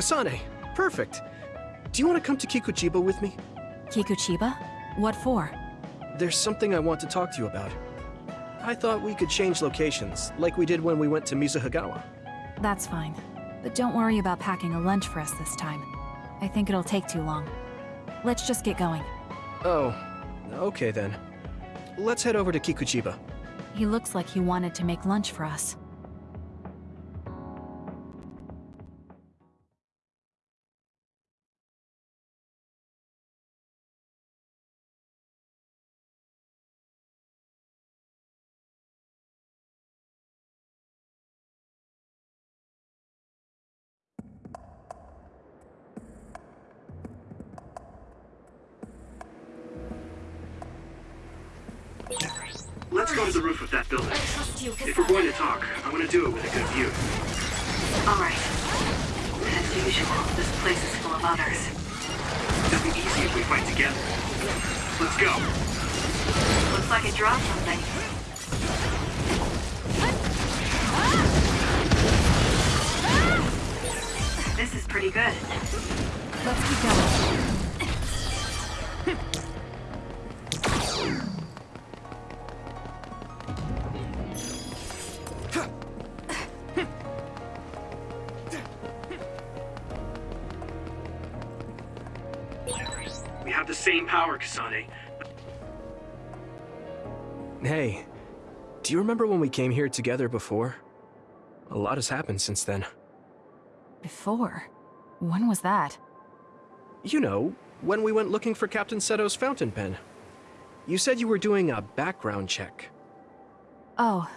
Kasane, perfect. Do you want to come to Kikuchiba with me? Kikuchiba? What for? There's something I want to talk to you about. I thought we could change locations, like we did when we went to Mizuhagawa. That's fine. But don't worry about packing a lunch for us this time. I think it'll take too long. Let's just get going. Oh, okay then. Let's head over to Kikuchiba. He looks like he wanted to make lunch for us. Let's go to the roof of that building. If we're going to talk, I want to do it with a good view. Alright. As usual, this place is full of others. It'll be easy if we fight together. Let's go. Looks like it dropped something. This is pretty good. Let's keep going. Same power, Kasane. Hey, do you remember when we came here together before? A lot has happened since then. Before? When was that? You know, when we went looking for Captain Seto's fountain pen. You said you were doing a background check. Oh,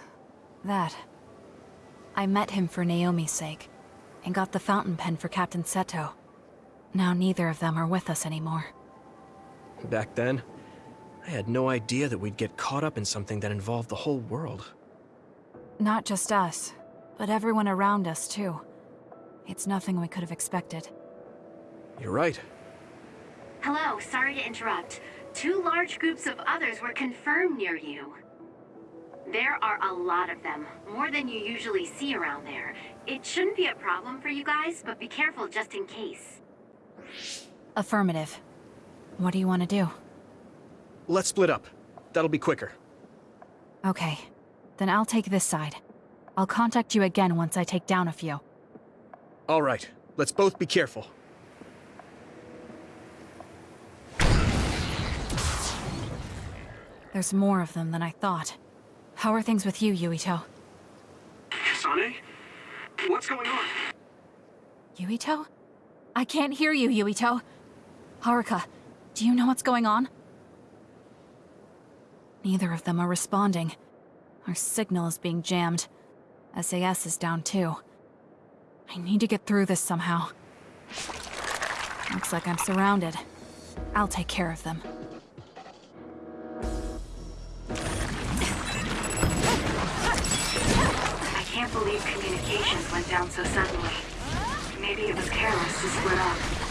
that. I met him for Naomi's sake, and got the fountain pen for Captain Seto. Now neither of them are with us anymore. Back then, I had no idea that we'd get caught up in something that involved the whole world. Not just us, but everyone around us too. It's nothing we could have expected. You're right. Hello, sorry to interrupt. Two large groups of others were confirmed near you. There are a lot of them, more than you usually see around there. It shouldn't be a problem for you guys, but be careful just in case. Affirmative. What do you want to do? Let's split up. That'll be quicker. Okay, then I'll take this side. I'll contact you again once I take down a few. All right, let's both be careful. There's more of them than I thought. How are things with you, Yuito? Kasane? What's going on? Yuito? I can't hear you, Yuito. Haruka, do you know what's going on? Neither of them are responding. Our signal is being jammed. SAS is down too. I need to get through this somehow. Looks like I'm surrounded. I'll take care of them. I can't believe communications went down so suddenly. Maybe it was careless to split up.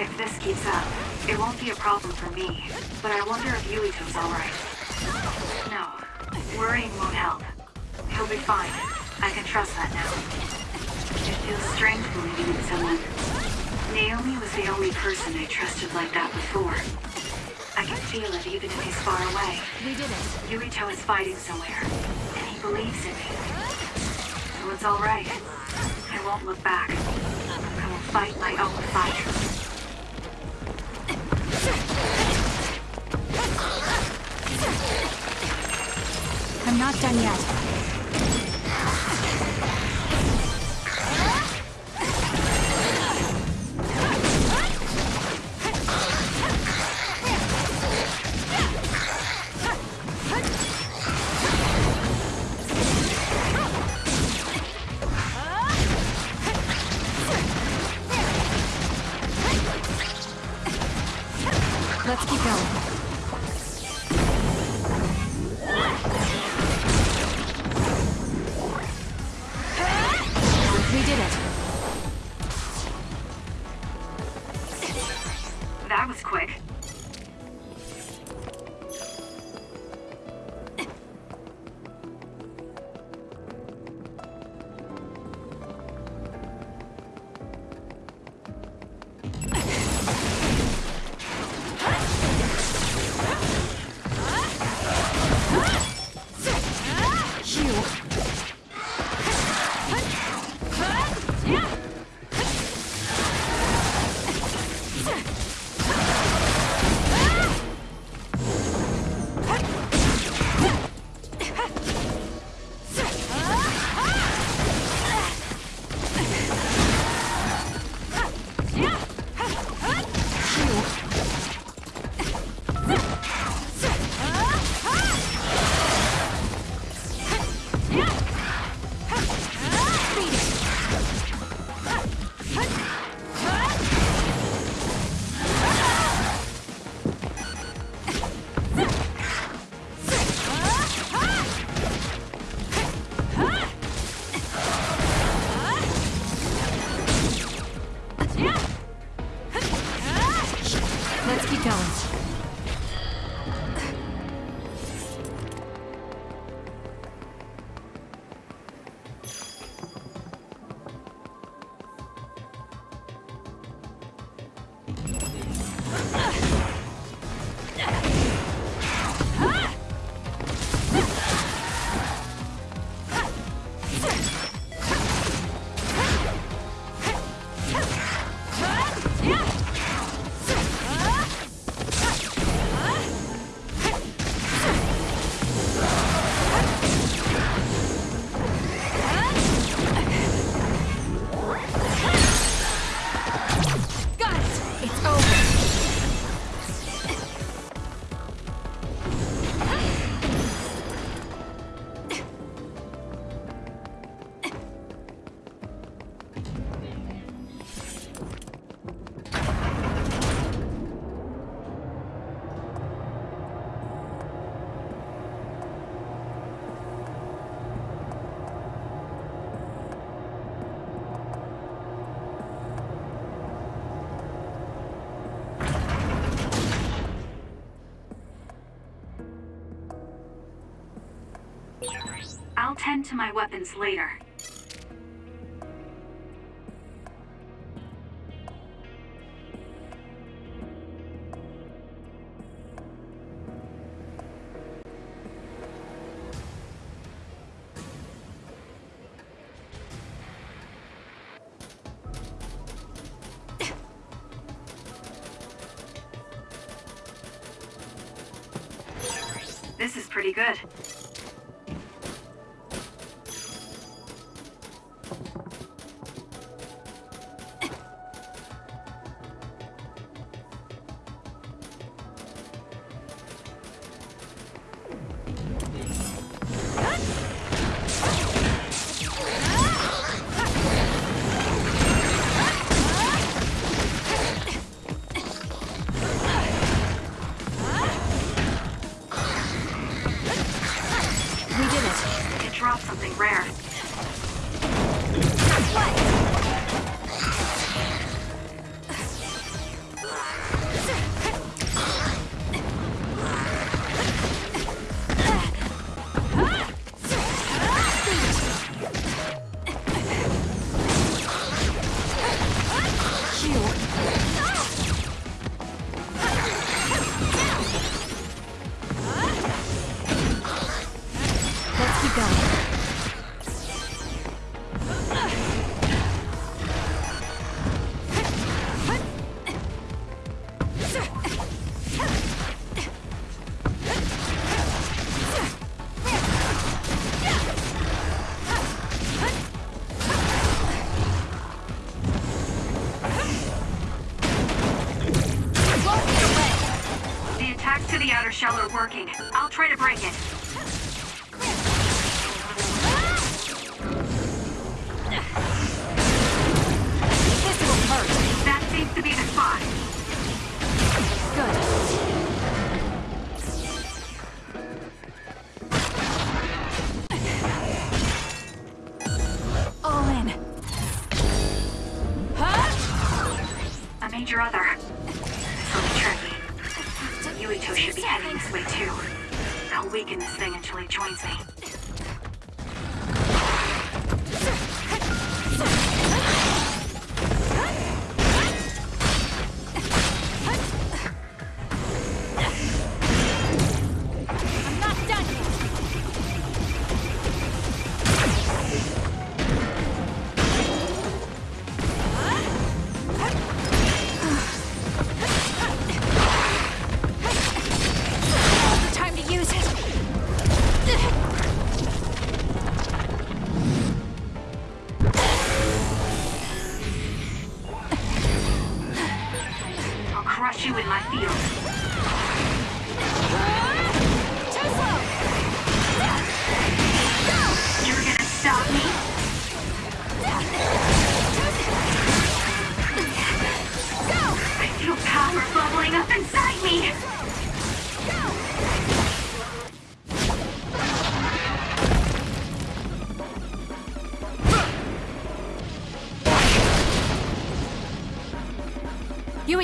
If this keeps up, it won't be a problem for me. But I wonder if Yuito's alright. No, worrying won't help. He'll be fine. I can trust that now. It feels strange believing in someone. Naomi was the only person I trusted like that before. I can feel it even if he's far away. We did it. Yuito is fighting somewhere, and he believes in me. So it's alright. I won't look back. I will fight my own fight. I'm not done yet. I'll tend to my weapons later. This is pretty good. Try to break it.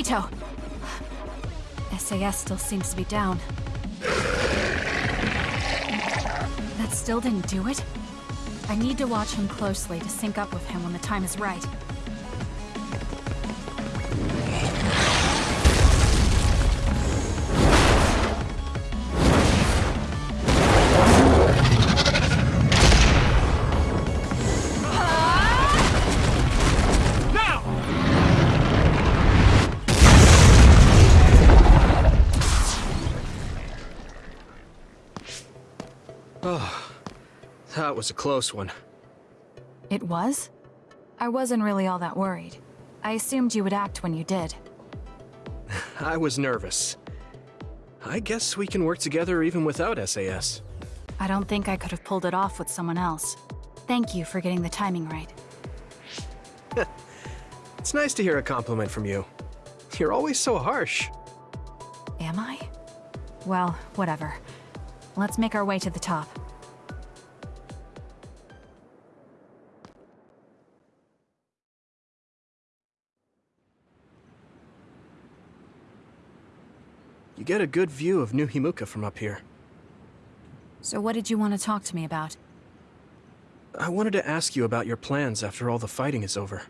Yuito! SAS still seems to be down. That still didn't do it? I need to watch him closely to sync up with him when the time is right. Was a close one. It was? I wasn't really all that worried. I assumed you would act when you did. I was nervous. I guess we can work together even without SAS. I don't think I could have pulled it off with someone else. Thank you for getting the timing right. It's nice to hear a compliment from you. You're always so harsh. Am I? Well, whatever. Let's make our way to the top. Get a good view of New Himuka from up here. So what did you want to talk to me about? I wanted to ask you about your plans after all the fighting is over.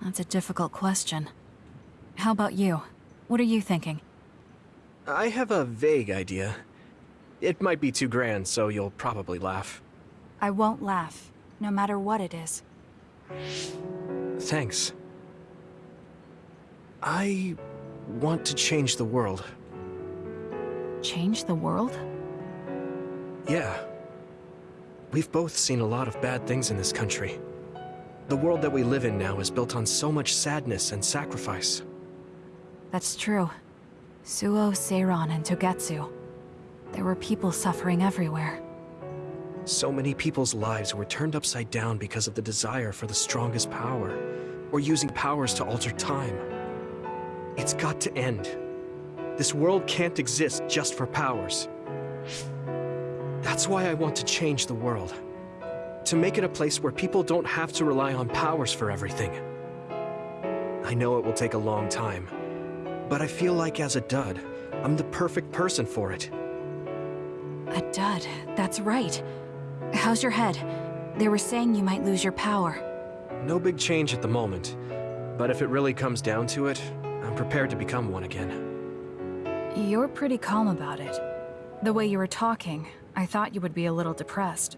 That's a difficult question. How about you? What are you thinking? I have a vague idea. It might be too grand, so you'll probably laugh. I won't laugh, no matter what it is. Thanks. I want to change the world. Change the world? Yeah. We've both seen a lot of bad things in this country. The world that we live in now is built on so much sadness and sacrifice. That's true. Suoh, Seiran, and Togetsu. There were people suffering everywhere. So many people's lives were turned upside down because of the desire for the strongest power, or using powers to alter time. It's got to end. This world can't exist just for powers. That's why I want to change the world. To make it a place where people don't have to rely on powers for everything. I know it will take a long time, but I feel like as a dud, I'm the perfect person for it. A dud, that's right. How's your head? They were saying you might lose your power. No big change at the moment, but if it really comes down to it, I'm prepared to become one again. You're pretty calm about it. The way you were talking, I thought you would be a little depressed.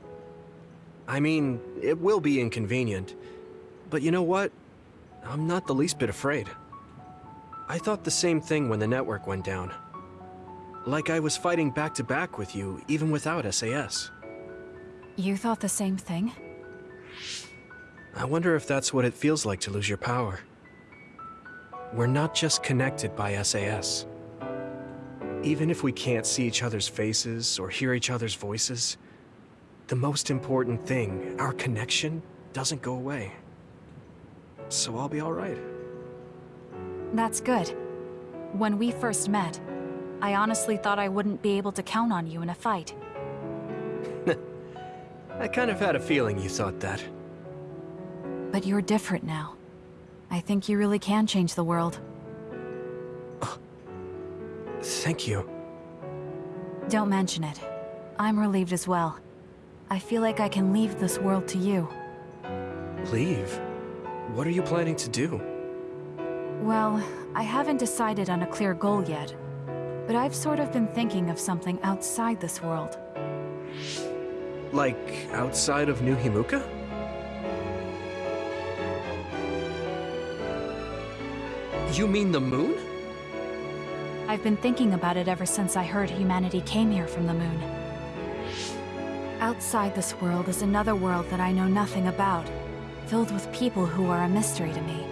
I mean, it will be inconvenient, but you know what? I'm not the least bit afraid. I thought the same thing when the network went down. Like I was fighting back to back with you, even without SAS. You thought the same thing? I wonder if that's what it feels like to lose your power. We're not just connected by SAS. Even if we can't see each other's faces or hear each other's voices, the most important thing, our connection, doesn't go away. So I'll be alright. That's good. When we first met, I honestly thought I wouldn't be able to count on you in a fight. I kind of had a feeling you thought that. But you're different now. I think you really can change the world. Thank you. Don't mention it. I'm relieved as well. I feel like I can leave this world to you. Leave? What are you planning to do? Well, I haven't decided on a clear goal yet. But I've sort of been thinking of something outside this world. Like, outside of New Himuka? You mean the moon? I've been thinking about it ever since I heard humanity came here from the moon. Outside this world is another world that I know nothing about, filled with people who are a mystery to me.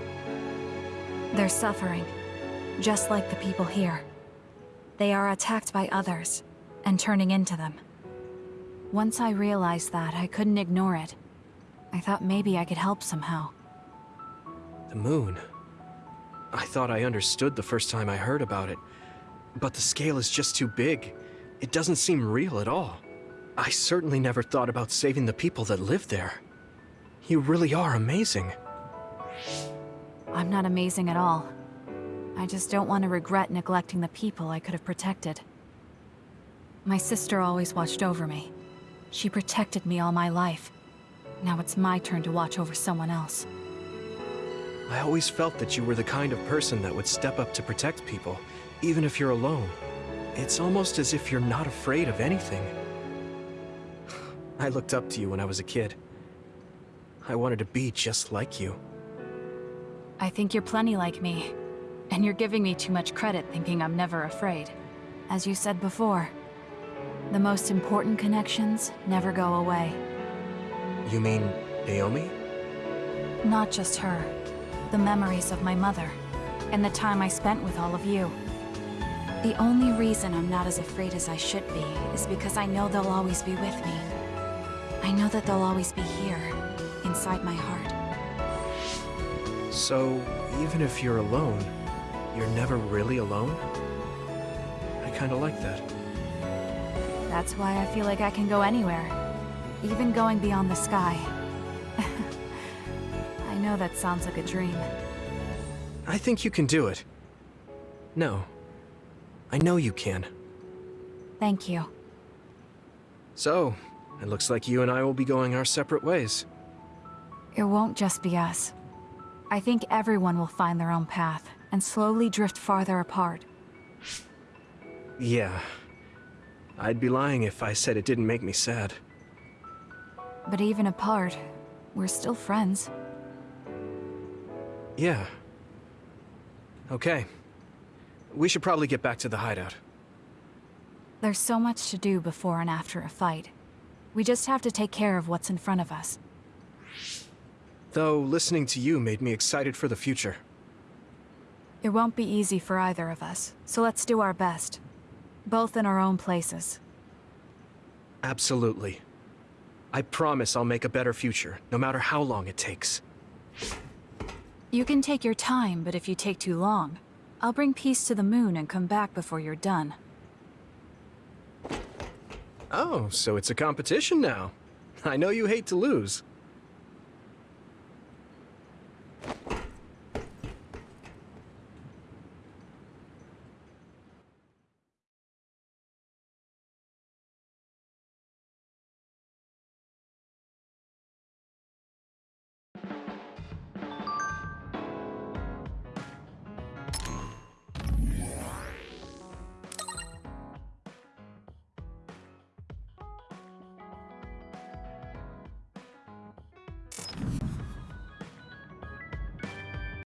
They're suffering, just like the people here. They are attacked by others, and turning into them. Once I realized that, I couldn't ignore it. I thought maybe I could help somehow. The moon. I thought I understood the first time I heard about it. But the scale is just too big. It doesn't seem real at all. I certainly never thought about saving the people that live there. You really are amazing. I'm not amazing at all. I just don't want to regret neglecting the people I could have protected. My sister always watched over me. She protected me all my life. Now it's my turn to watch over someone else. I always felt that you were the kind of person that would step up to protect people, even if you're alone. It's almost as if you're not afraid of anything. I looked up to you when I was a kid. I wanted to be just like you. I think you're plenty like me. And you're giving me too much credit thinking I'm never afraid. As you said before, the most important connections never go away. You mean Naomi? Not just her. The memories of my mother. And the time I spent with all of you. The only reason I'm not as afraid as I should be is because I know they'll always be with me. I know that they'll always be here, inside my heart. So, even if you're alone, you're never really alone? I kinda like that. That's why I feel like I can go anywhere. Even going beyond the sky. I know that sounds like a dream. I think you can do it. No. I know you can. Thank you. So, it looks like you and I will be going our separate ways. It won't just be us. I think everyone will find their own path and slowly drift farther apart. Yeah. I'd be lying if I said it didn't make me sad. But even apart, we're still friends. Yeah. Okay. We should probably get back to the hideout. There's so much to do before and after a fight. We just have to take care of what's in front of us. Though, listening to you made me excited for the future. It won't be easy for either of us, so let's do our best. Both in our own places. Absolutely. I promise I'll make a better future, no matter how long it takes. You can take your time, but if you take too long, I'll bring peace to the moon and come back before you're done. Oh, so it's a competition now. I know you hate to lose.